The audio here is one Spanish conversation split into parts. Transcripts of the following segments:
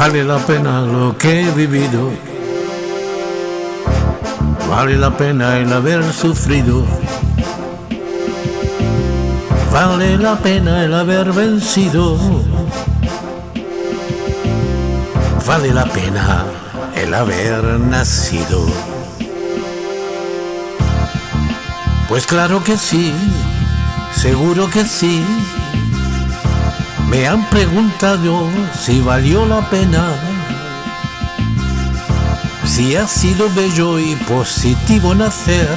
Vale la pena lo que he vivido. Vale la pena el haber sufrido. Vale la pena el haber vencido. Vale la pena el haber nacido. Pues claro que sí, seguro que sí. Me han preguntado si valió la pena, si ha sido bello y positivo nacer.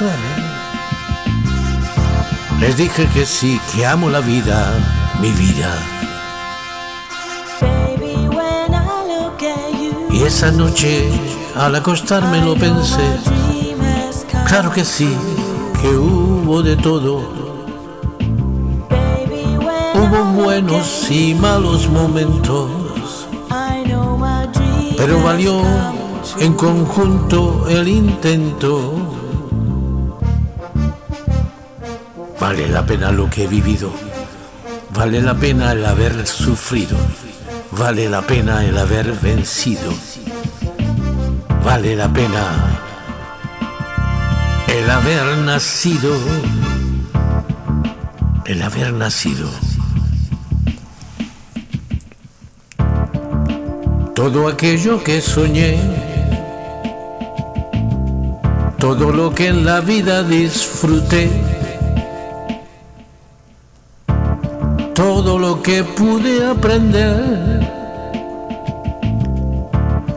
Les dije que sí, que amo la vida, mi vida. Y esa noche, al acostarme lo pensé, claro que sí, que hubo de todo. Hubo buenos y malos momentos, pero valió en conjunto el intento. Vale la pena lo que he vivido, vale la pena el haber sufrido, vale la pena el haber vencido, vale la pena el haber nacido, el haber nacido. Todo aquello que soñé, todo lo que en la vida disfruté, todo lo que pude aprender,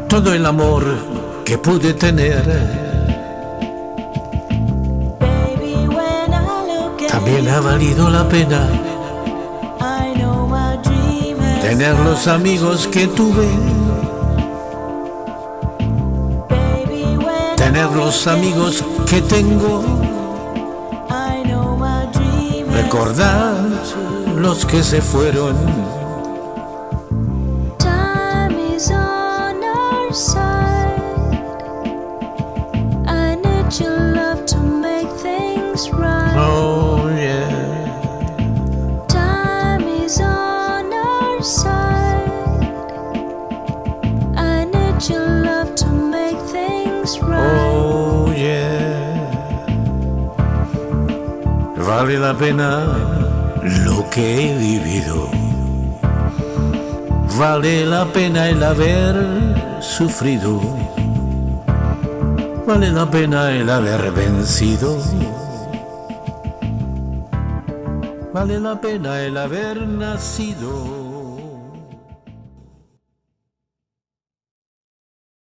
todo el amor que pude tener. También ha valido la pena tener los amigos que tuve, tener los amigos que tengo, recordar los que se fueron. Oh Vale la pena lo que he vivido. Vale la pena el haber sufrido. Vale la pena el haber vencido. Vale la pena el haber nacido.